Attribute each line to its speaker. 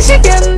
Speaker 1: chicken.